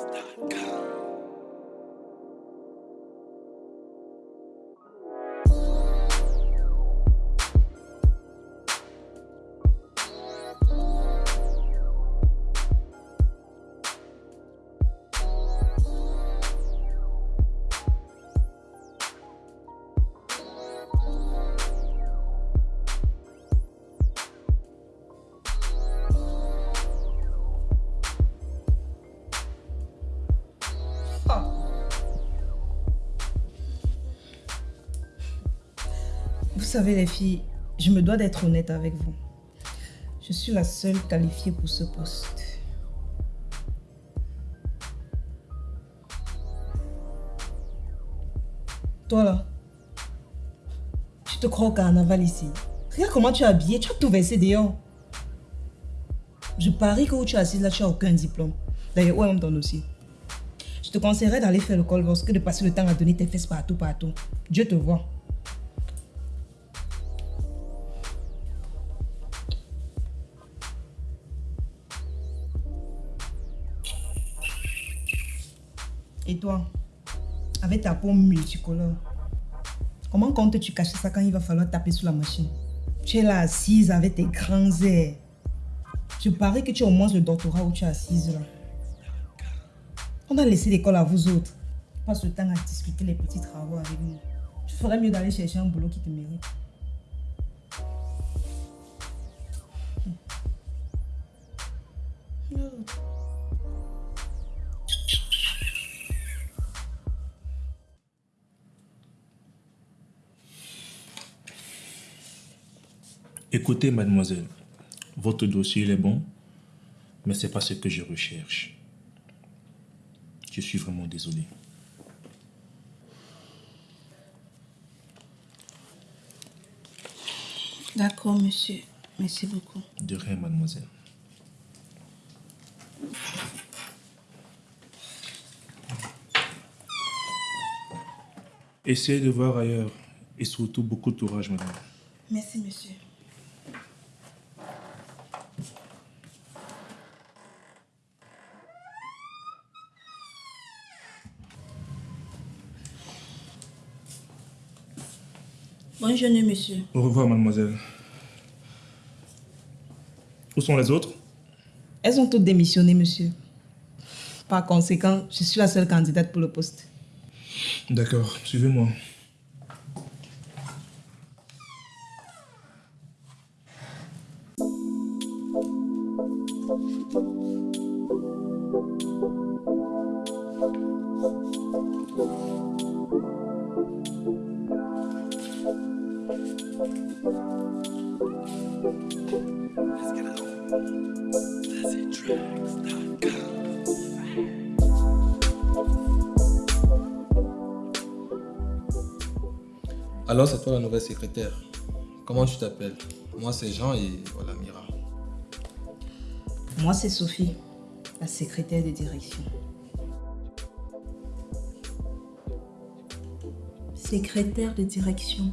is. Savez les filles, je me dois d'être honnête avec vous. Je suis la seule qualifiée pour ce poste. Toi là, tu te crois au carnaval ici. Regarde comment tu es habillée, tu as tout versé dehors. Je parie que où tu es assise là, tu n'as aucun diplôme. D'ailleurs, ouais, on me donne aussi? Je te conseillerais d'aller faire le col que de passer le temps à donner tes fesses partout, partout. Dieu te voit. Et toi, avec ta peau multicolore, comment comptes-tu cacher ça quand il va falloir taper sur la machine? Tu es là assise avec tes grands airs. Je parie que tu as au moins le doctorat où tu es assise là. On a laissé l'école à vous autres. Passe le temps à discuter les petits travaux avec nous. Tu ferais mieux d'aller chercher un boulot qui te mérite. Écoutez, mademoiselle, votre dossier est bon, mais ce n'est pas ce que je recherche. Je suis vraiment désolé. D'accord, monsieur. Merci beaucoup. De rien, mademoiselle. Essayez de voir ailleurs et surtout beaucoup de courage, madame. Merci, monsieur. Bonne journée, monsieur. Au revoir, mademoiselle. Où sont les autres? Elles ont toutes démissionné, monsieur. Par conséquent, je suis la seule candidate pour le poste. D'accord, suivez-moi. Alors, c'est toi la nouvelle secrétaire. Comment tu t'appelles? Moi, c'est Jean et voilà, Mira. Moi, c'est Sophie, la secrétaire de direction. Secrétaire de direction.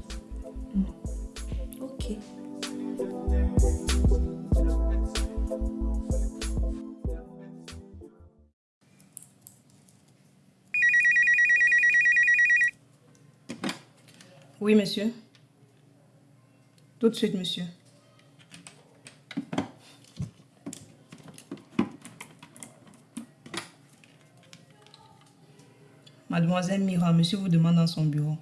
Oui, monsieur. Tout de suite, monsieur. Mademoiselle Mira, monsieur vous demande dans son bureau.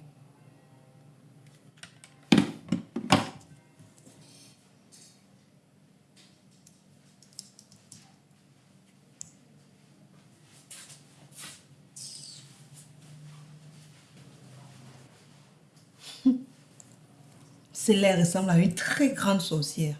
Ses lèvres ressemblent à une très grande sorcière.